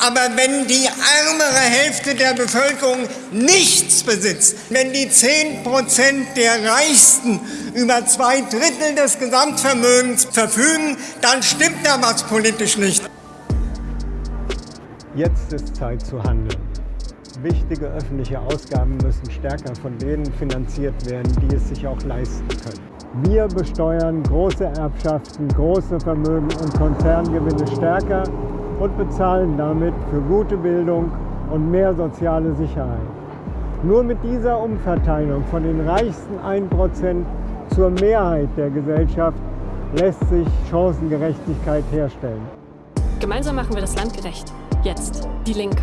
Aber wenn die ärmere Hälfte der Bevölkerung nichts besitzt, wenn die 10 Prozent der Reichsten über zwei Drittel des Gesamtvermögens verfügen, dann stimmt da was politisch nicht. Jetzt ist Zeit zu handeln. Wichtige öffentliche Ausgaben müssen stärker von denen finanziert werden, die es sich auch leisten können. Wir besteuern große Erbschaften, große Vermögen und Konzerngewinne stärker und bezahlen damit für gute Bildung und mehr soziale Sicherheit. Nur mit dieser Umverteilung von den reichsten 1% zur Mehrheit der Gesellschaft lässt sich Chancengerechtigkeit herstellen. Gemeinsam machen wir das Land gerecht. Jetzt die Linke.